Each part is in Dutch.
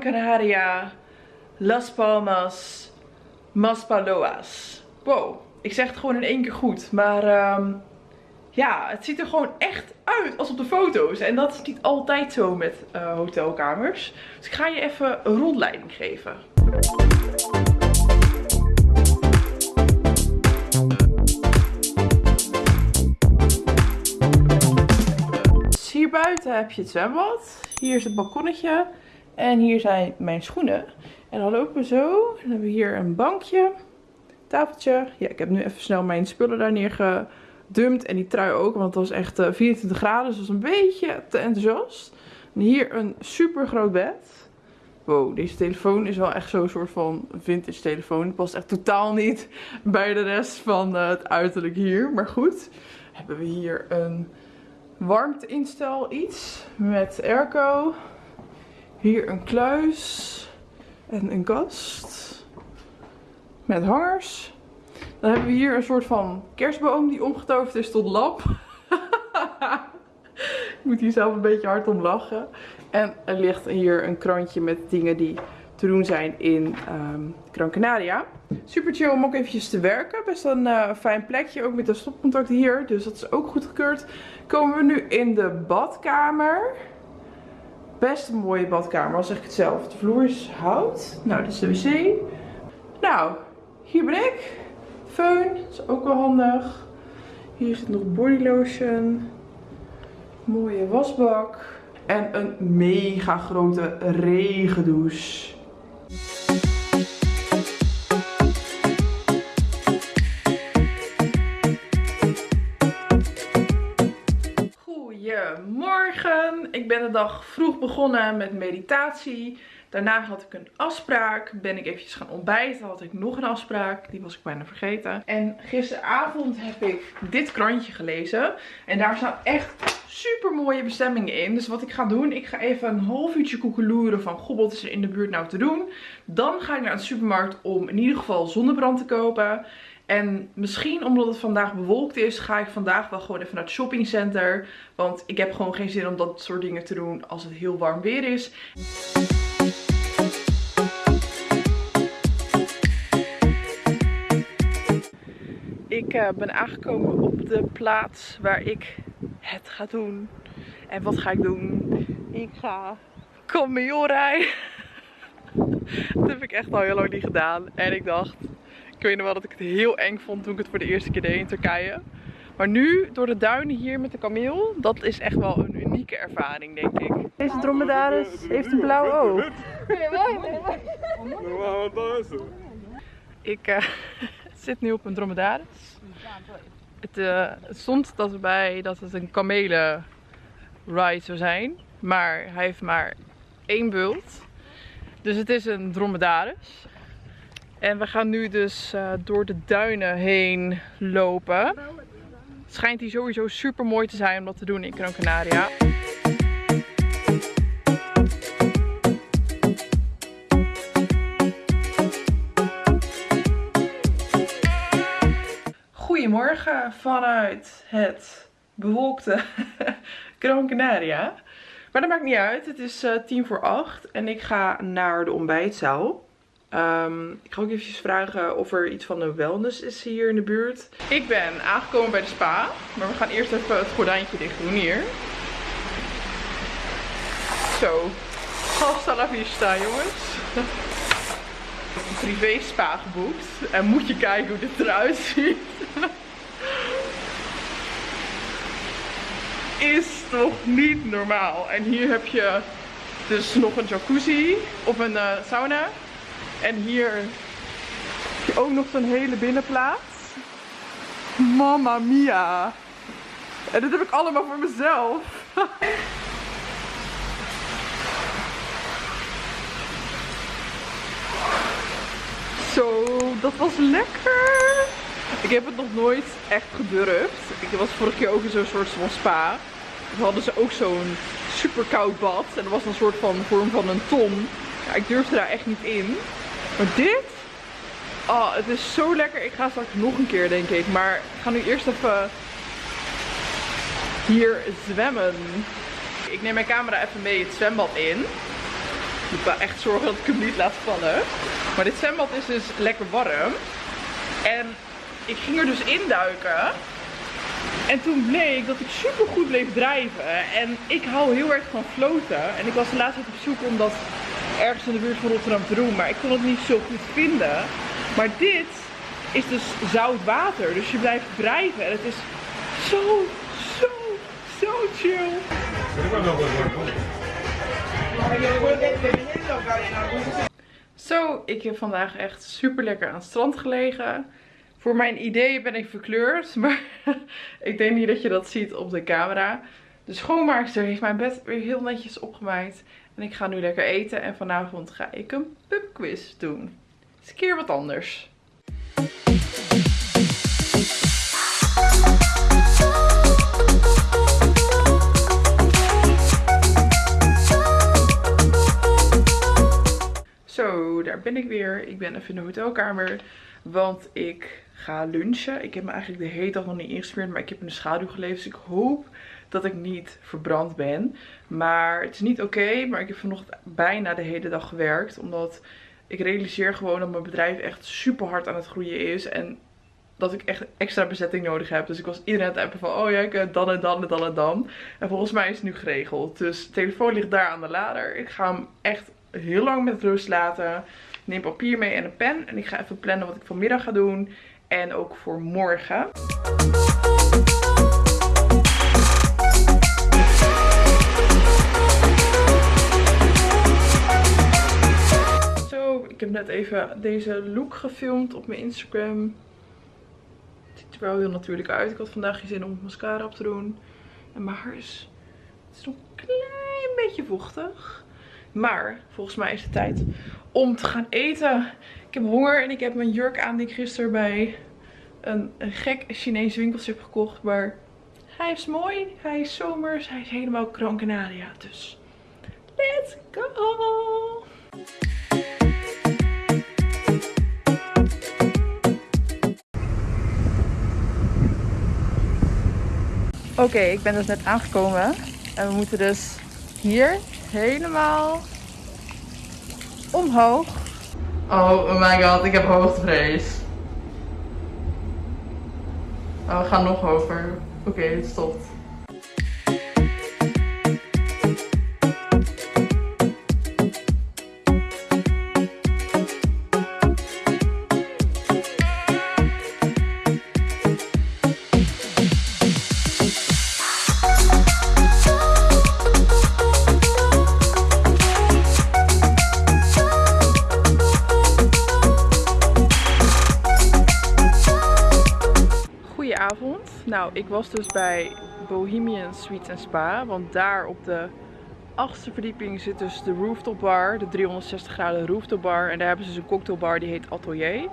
Canaria, Las Palmas, Maspaloas. Wow, ik zeg het gewoon in één keer goed. Maar ehm, ja, het ziet er gewoon echt uit als op de foto's. En dat is niet altijd zo met uh, hotelkamers. Dus ik ga je even een rondleiding geven. hier buiten heb je het zwembad. Hier is het balkonnetje. En hier zijn mijn schoenen. En dan lopen we zo. Dan hebben we hier een bankje. Tafeltje. Ja, ik heb nu even snel mijn spullen daar neergedumpt. En die trui ook. Want het was echt 24 eh, graden. Dus dat was een beetje te enthousiast. En hier een super groot bed. Wow, deze telefoon is wel echt zo'n soort van vintage telefoon. Het past echt totaal niet bij de rest van eh, het uiterlijk hier. Maar goed, hebben we hier een warmteinstel iets met airco. Hier een kluis en een kast met hangers. Dan hebben we hier een soort van kerstboom die omgetoverd is tot lap. Ik moet hier zelf een beetje hard om lachen. En er ligt hier een krantje met dingen die te doen zijn in um, Gran Canaria. Super chill om ook eventjes te werken. Best een uh, fijn plekje, ook met een stopcontact hier. Dus dat is ook goedgekeurd. Komen we nu in de badkamer. Best een mooie badkamer, al zeg ik het zelf. De vloer is hout. Nou, dit is de wc. Nou, hier ben ik. Föhn, is ook wel handig. Hier zit nog body lotion. Mooie wasbak. En een mega grote regendouche. Ik ben de dag vroeg begonnen met meditatie. Daarna had ik een afspraak. Ben ik eventjes gaan ontbijten. Had ik nog een afspraak. Die was ik bijna vergeten. En gisteravond heb ik dit krantje gelezen. En daar staan echt super mooie bestemmingen in. Dus wat ik ga doen, ik ga even een half uurtje koekeloeren van goh, wat is er in de buurt nou te doen. Dan ga ik naar de supermarkt om in ieder geval zonnebrand te kopen. En misschien omdat het vandaag bewolkt is, ga ik vandaag wel gewoon even naar het shoppingcenter. Want ik heb gewoon geen zin om dat soort dingen te doen als het heel warm weer is. Ik uh, ben aangekomen op de plaats waar ik het ga doen. En wat ga ik doen? Ik ga cameo rijden. dat heb ik echt al heel lang niet gedaan. En ik dacht, ik weet nog wel dat ik het heel eng vond toen ik het voor de eerste keer deed in Turkije. Maar nu, door de duinen hier met de kameel, dat is echt wel een unieke ervaring, denk ik. Deze dromedaris heeft een blauw oog. Ik uh, zit nu op een dromedaris. Het, uh, stond dat erbij dat het een kamelen ride zou zijn. Maar hij heeft maar één bult. Dus het is een dromedaris. En we gaan nu dus uh, door de duinen heen lopen. Het schijnt hier sowieso super mooi te zijn om dat te doen in Gran Canaria. Goedemorgen vanuit het bewolkte Gran Canaria. Maar dat maakt niet uit. Het is uh, tien voor acht en ik ga naar de ontbijtzaal. Um, ik ga ook eventjes vragen of er iets van een wellness is hier in de buurt. Ik ben aangekomen bij de spa. Maar we gaan eerst even het gordijntje dicht doen hier. Zo. Hasta la jongens. Een privé spa geboekt. En moet je kijken hoe dit eruit ziet. Is toch niet normaal. En hier heb je dus nog een jacuzzi of een uh, sauna. En hier heb je ook nog zo'n hele binnenplaats. Mamma mia. En dit heb ik allemaal voor mezelf. Zo, dat was lekker. Ik heb het nog nooit echt gedurfd. Ik was vorige keer ook in zo'n soort van spa. Toen hadden ze ook zo'n super koud bad. En dat was een soort van vorm van een ton. Ik durfde daar echt niet in. Maar dit, oh, het is zo lekker. Ik ga straks nog een keer, denk ik. Maar ik ga nu eerst even hier zwemmen. Ik neem mijn camera even mee het zwembad in. Ik moet wel echt zorgen dat ik hem niet laat vallen. Maar dit zwembad is dus lekker warm. En ik ging er dus induiken. En toen bleek dat ik super goed bleef drijven. En ik hou heel erg van floten. En ik was de laatste tijd op zoek om dat ergens in de buurt van Rotterdam te doen. Maar ik kon het niet zo goed vinden. Maar dit is dus zout water. Dus je blijft drijven. En het is zo, zo, zo chill. Zo, ik heb vandaag echt super lekker aan het strand gelegen. Voor mijn idee ben ik verkleurd, maar ik denk niet dat je dat ziet op de camera. De schoonmaakster heeft mijn bed weer heel netjes opgemaakt. En ik ga nu lekker eten en vanavond ga ik een pubquiz doen. Is een keer wat anders. Zo, daar ben ik weer. Ik ben even in de hotelkamer. Want ik ga lunchen. Ik heb me eigenlijk de hele dag nog niet ingesmeerd. Maar ik heb in de schaduw geleefd. Dus ik hoop dat ik niet verbrand ben. Maar het is niet oké. maar ik heb vanochtend bijna de hele dag gewerkt. Omdat ik realiseer gewoon dat mijn bedrijf echt super hard aan het groeien is. En dat ik echt extra bezetting nodig heb. Dus ik was iedereen aan het appen van, oh ja, ik dan en dan en dan en dan. En volgens mij is het nu geregeld. Dus de telefoon ligt daar aan de lader. Ik ga hem echt heel lang met rust laten. neem papier mee en een pen. En ik ga even plannen wat ik vanmiddag ga doen. En ook voor morgen. Net even deze look gefilmd op mijn Instagram. Het ziet er wel heel natuurlijk uit. Ik had vandaag geen zin om mascara op te doen. En mijn haar is, het is een klein beetje vochtig. Maar volgens mij is het tijd om te gaan eten. Ik heb honger en ik heb mijn jurk aan die ik gisteren bij een, gek Chinees winkeltje heb gekocht. Maar hij is mooi, hij is zomers, hij is helemaal Gran. Dus let's go! Oké, ik ben dus net aangekomen. En we moeten dus hier helemaal omhoog. Oh my god, ik heb hoogtevrees. Oh, we gaan nog hoger. Oké, het stopt. Nou, ik was dus bij Bohemian Suites Spa. Want daar op de achtste verdieping zit dus de rooftop bar. De 360 graden rooftop bar. En daar hebben ze dus een cocktailbar die heet Atelier.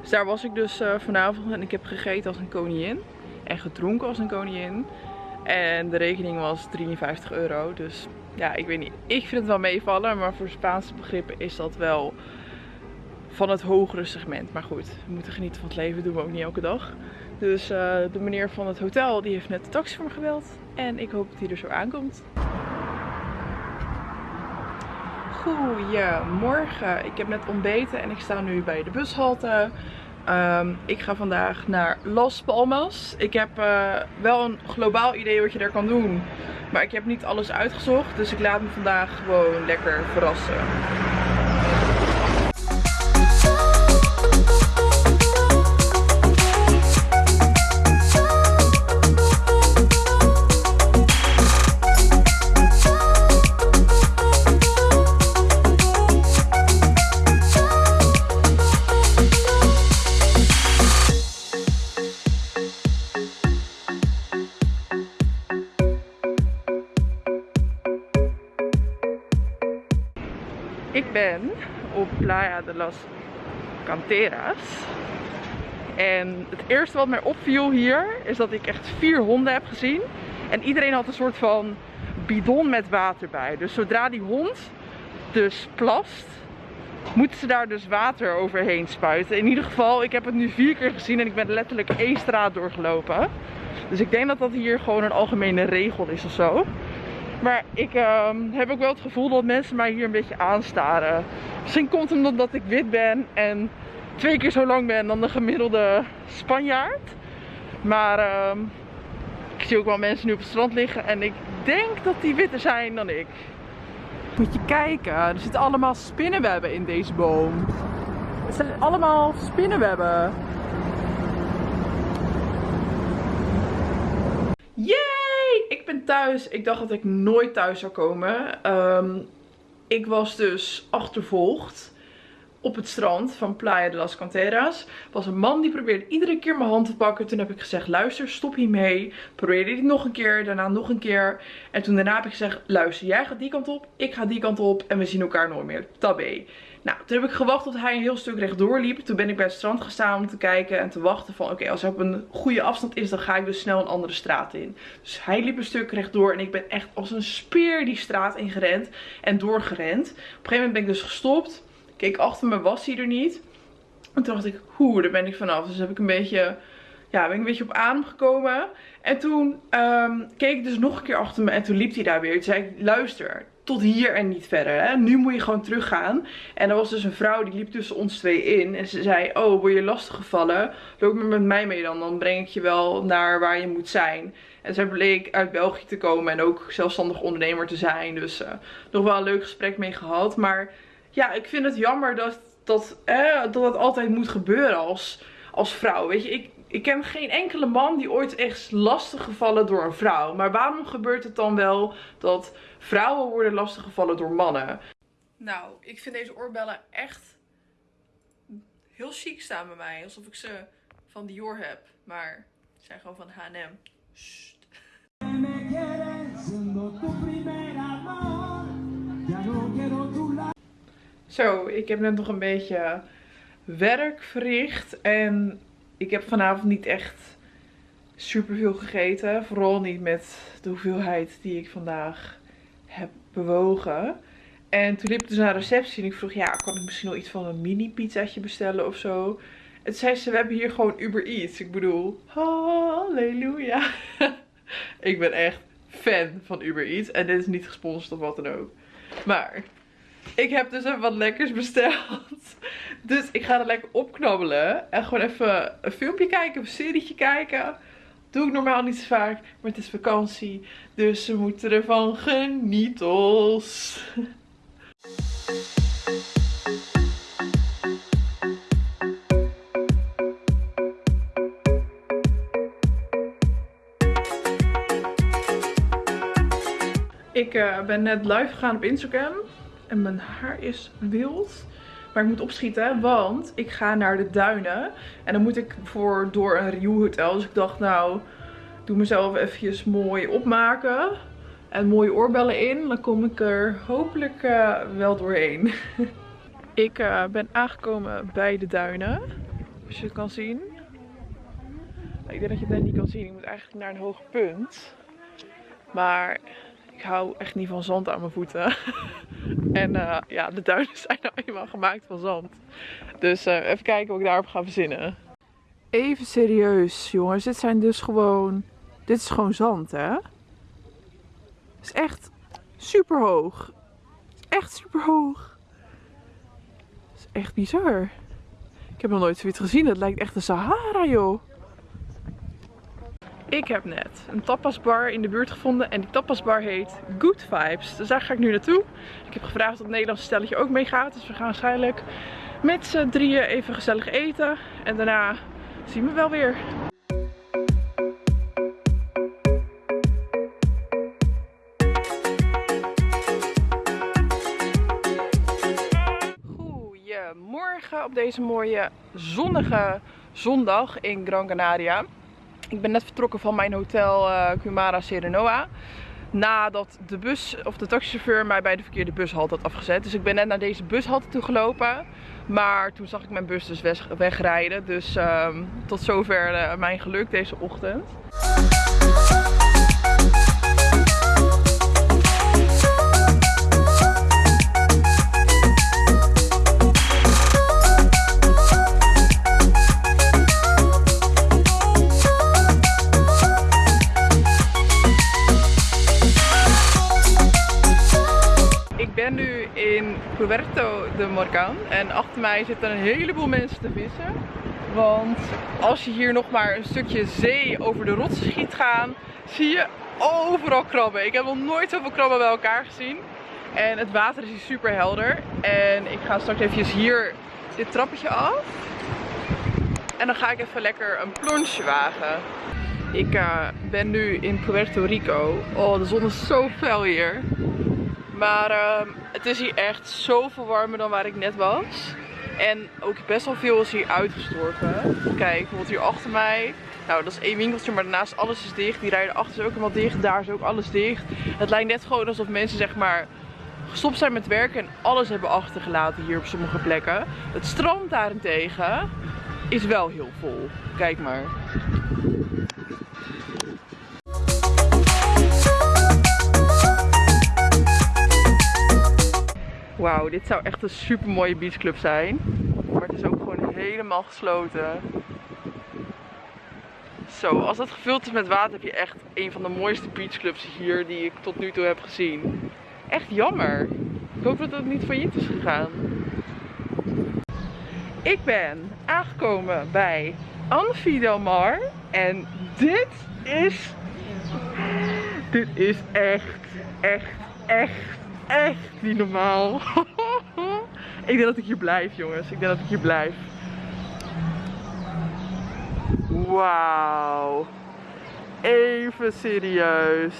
Dus daar was ik dus uh, vanavond en ik heb gegeten als een koningin. En gedronken als een koningin. En de rekening was 53 euro. Dus ja, ik weet niet. Ik vind het wel meevallen. Maar voor Spaanse begrippen is dat wel van het hogere segment. Maar goed, we moeten genieten van het leven. doen we ook niet elke dag. Dus uh, de meneer van het hotel die heeft net de taxi voor me gebeld. En ik hoop dat hij er zo aankomt. Goedemorgen. Ik heb net ontbeten en ik sta nu bij de bushalte. Um, ik ga vandaag naar Las Palmas. Ik heb uh, wel een globaal idee wat je daar kan doen. Maar ik heb niet alles uitgezocht. Dus ik laat me vandaag gewoon lekker verrassen. Op Playa de las Canteras. En het eerste wat mij opviel hier is dat ik echt vier honden heb gezien. En iedereen had een soort van bidon met water bij. Dus zodra die hond dus plast, moeten ze daar dus water overheen spuiten. In ieder geval, ik heb het nu vier keer gezien en ik ben letterlijk één straat doorgelopen. Dus ik denk dat dat hier gewoon een algemene regel is of zo. Maar ik ehm, heb ook wel het gevoel dat mensen mij hier een beetje aanstaren. Misschien komt het omdat ik wit ben en twee keer zo lang ben dan de gemiddelde Spanjaard. Maar ehm, ik zie ook wel mensen nu op het strand liggen en ik denk dat die witter zijn dan ik. Moet je kijken, er zitten allemaal spinnenwebben in deze boom. Het zijn allemaal spinnenwebben. Yay! Ik ben thuis. Ik dacht dat ik nooit thuis zou komen. Ehm, ik was dus achtervolgd op het strand van Playa de las Canteras. was een man die probeerde iedere keer mijn hand te pakken. Toen heb ik gezegd, luister, stop hiermee. Probeerde hij nog een keer, daarna nog een keer. En toen daarna heb ik gezegd, luister, jij gaat die kant op, ik ga die kant op. En we zien elkaar nooit meer. Tabé. Nou, toen heb ik gewacht tot hij een heel stuk rechtdoor liep. Toen ben ik bij het strand gestaan om te kijken en te wachten van... Oké, als hij op een goede afstand is, dan ga ik dus snel een andere straat in. Dus hij liep een stuk rechtdoor en ik ben echt als een speer die straat ingerend en doorgerend. Op een gegeven moment ben ik dus gestopt. Keek achter me, was hij er niet. En toen dacht ik, hoe, daar ben ik vanaf. Dus heb ik een beetje, ja, ben ik een beetje op adem gekomen. En toen um, keek ik dus nog een keer achter me en toen liep hij daar weer. Toen zei ik, luister, tot hier en niet verder. Hè? Nu moet je gewoon teruggaan. En er was dus een vrouw die liep tussen ons twee in. En ze zei, oh, word je lastiggevallen? Loop maar met mij mee dan. Dan breng ik je wel naar waar je moet zijn. En zij bleek uit België te komen en ook zelfstandig ondernemer te zijn. Dus uh, nog wel een leuk gesprek mee gehad. Maar ja, ik vind het jammer dat dat, eh, dat het altijd moet gebeuren als, als vrouw. Weet je, ik, ik ken geen enkele man die ooit echt lastig gevallen door een vrouw. Maar waarom gebeurt het dan wel dat vrouwen worden lastig gevallen door mannen? Nou, ik vind deze oorbellen echt heel chic staan bij mij. Alsof ik ze van Dior heb. Maar ze zijn gewoon van H&M. Zo, ik heb net nog een beetje werk verricht. En ik heb vanavond niet echt super veel gegeten. Vooral niet met de hoeveelheid die ik vandaag heb bewogen. En toen liep ik dus naar de receptie en ik vroeg, ja, kan ik misschien nog iets van een mini pizzaatje bestellen of zo? Toen zei ze, we hebben hier gewoon Uber Eats. Ik bedoel, halleluja. ik ben echt fan van Uber Eats. En dit is niet gesponsord of wat dan ook. Maar ik heb dus even wat lekkers besteld. Dus ik ga er lekker opknabbelen. En gewoon even een filmpje kijken, een serietje kijken. Doe ik normaal niet zo vaak. Maar het is vakantie. Dus we moeten ervan genieten. Ik uh, ben net live gegaan op Instagram. En mijn haar is wild. Maar ik moet opschieten, want ik ga naar de duinen. En dan moet ik voor, door een Rio hotel. Dus ik dacht, nou, doe mezelf eventjes mooi opmaken. En mooie oorbellen in. Dan kom ik er hopelijk uh, wel doorheen. ik uh, ben aangekomen bij de duinen. Als je het kan zien. Ik denk dat je het net niet kan zien. Ik moet eigenlijk naar een hoger punt. Maar ik hou echt niet van zand aan mijn voeten. en uh, ja, de duinen zijn nou eenmaal gemaakt van zand. Dus uh, even kijken wat ik daarop ga verzinnen. Even serieus, jongens. Dit zijn dus gewoon... Dit is gewoon zand, hè? Het is echt super hoog. Echt super hoog. Het is echt bizar. Ik heb nog nooit zoiets gezien. Het lijkt echt de Sahara, joh. Ik heb net een tapasbar in de buurt gevonden en die tapasbar heet Good Vibes. Dus daar ga ik nu naartoe. Ik heb gevraagd of het Nederlandse stelletje ook meegaat. Dus we gaan waarschijnlijk met z'n drieën even gezellig eten. En daarna zien we wel weer. Goedemorgen op deze mooie zonnige zondag in Gran Canaria. Ik ben net vertrokken van mijn hotel uh, Kumara Serenoa. Nadat de bus of de taxichauffeur mij bij de verkeerde bushalte had afgezet. Dus ik ben net naar deze bushalte toe gelopen. Maar toen zag ik mijn bus dus wegrijden. Dus um, tot zover uh, mijn geluk deze ochtend. En achter mij zitten een heleboel mensen te vissen. Want als je hier nog maar een stukje zee over de rotsen schiet gaan, zie je overal krabben. Ik heb nog nooit zoveel krabben bij elkaar gezien. En het water is hier super helder. En ik ga straks even hier dit trappetje af. En dan ga ik even lekker een plonsje wagen. Ik uh, ben nu in Puerto Rico. Oh, de zon is zo fel hier. Maar uh, het is hier echt zoveel warmer dan waar ik net was. En ook best wel veel is hier uitgestorven. Kijk, bijvoorbeeld hier achter mij. Nou, dat is één winkeltje, maar daarnaast alles is dicht. Die rijden achter is ook helemaal dicht. Daar is ook alles dicht. Het lijkt net gewoon alsof mensen zeg maar gestopt zijn met werken en alles hebben achtergelaten hier op sommige plekken. Het strand daarentegen is wel heel vol. Kijk maar. Wauw, dit zou echt een super mooie beachclub zijn. Maar het is ook gewoon helemaal gesloten. Zo, als dat gevuld is met water heb je echt een van de mooiste beachclubs hier die ik tot nu toe heb gezien. Echt jammer. Ik hoop dat het niet failliet is gegaan. Ik ben aangekomen bij Anfi Del Mar. En dit is... Dit is echt, echt, echt, echt niet normaal. ik denk dat ik hier blijf jongens. Ik denk dat ik hier blijf. Wauw. Even serieus.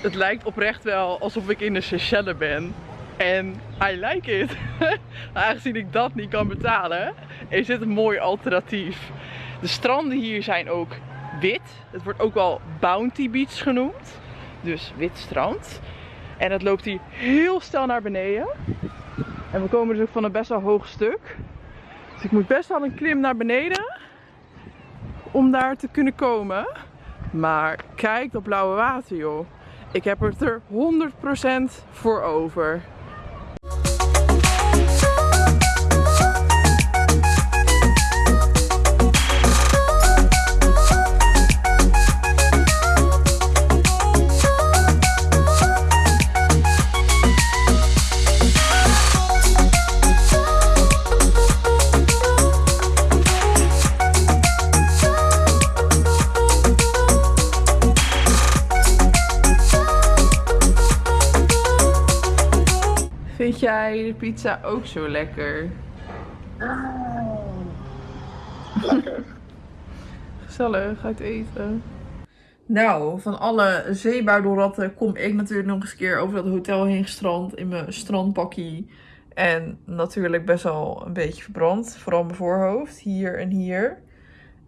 Het lijkt oprecht wel alsof ik in de Seychelles ben. En I like it. Aangezien ik dat niet kan betalen, is dit een mooi alternatief. De stranden hier zijn ook wit. Het wordt ook wel Bounty Beach genoemd. Dus wit strand. En het loopt hier heel snel naar beneden. En we komen dus ook van een best wel hoog stuk. Dus ik moet best wel een klim naar beneden. Om daar te kunnen komen. Maar kijk dat blauwe water joh. Ik heb het er 100% voor over. Vind jij de pizza ook zo lekker? Lekker. Gezellig, uit eten. Nou, van alle zeebuidelratten kom ik natuurlijk nog eens een keer over dat hotel heen gestrand in mijn strandpakkie. En natuurlijk best wel een beetje verbrand. Vooral mijn voorhoofd, hier en hier.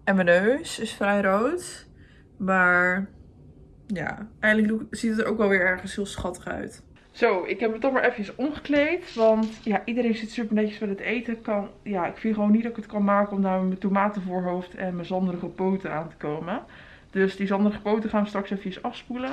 En mijn neus is vrij rood. Maar ja, eigenlijk ziet het er ook wel weer ergens heel schattig uit. Zo, ik heb me toch maar even omgekleed. Want ja, iedereen zit super netjes met het eten. Kan, ja, ik vind gewoon niet dat ik het kan maken om daar mijn tomatenvoorhoofd en mijn zanderige poten aan te komen. Dus die zanderige poten gaan we straks even afspoelen.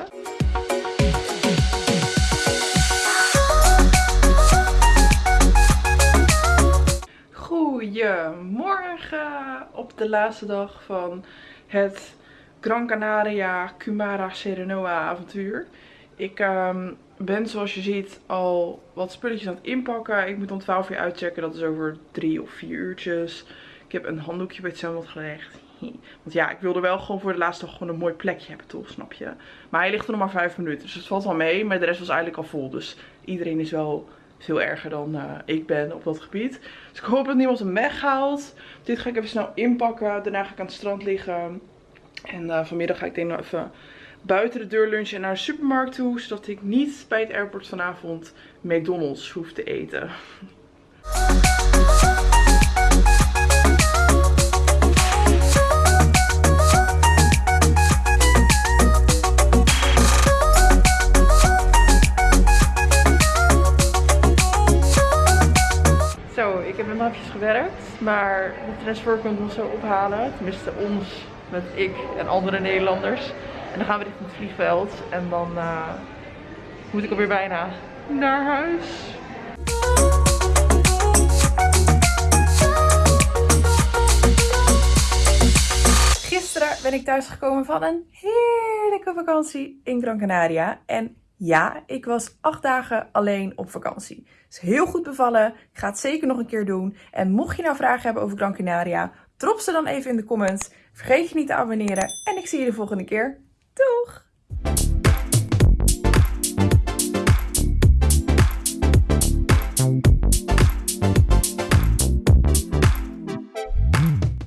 Goedemorgen op de laatste dag van het Gran Canaria Cumara Serenoa avontuur. Ik um, ben zoals je ziet al wat spulletjes aan het inpakken. Ik moet om 12 uur uitchecken. Dat is over drie of vier uurtjes. Ik heb een handdoekje bij het zwembad gelegd. Want ja, ik wilde wel gewoon voor de laatste dag gewoon een mooi plekje hebben toch, snap je? Maar hij ligt er nog maar 5 minuten. Dus het valt wel mee. Maar de rest was eigenlijk al vol. Dus iedereen is wel veel erger dan uh, ik ben op dat gebied. Dus ik hoop dat niemand hem weghaalt. Dit ga ik even snel inpakken. Daarna ga ik aan het strand liggen. En uh, vanmiddag ga ik denk nog even buiten de deur lunchen en naar de supermarkt toe. Zodat ik niet bij het airport vanavond McDonald's hoef te eten. Zo, ik heb even gewerkt. Maar de transfer komt ons zo ophalen. Tenminste ons, met ik en andere Nederlanders. En dan gaan we vliegveld. En dan uh, moet ik alweer bijna naar huis. Gisteren ben ik thuisgekomen van een heerlijke vakantie in Gran Canaria. En ja, ik was acht dagen alleen op vakantie. Is heel goed bevallen. Ik ga het zeker nog een keer doen. En mocht je nou vragen hebben over Gran Canaria, drop ze dan even in de comments. Vergeet je niet te abonneren. En ik zie je de volgende keer. Doeg!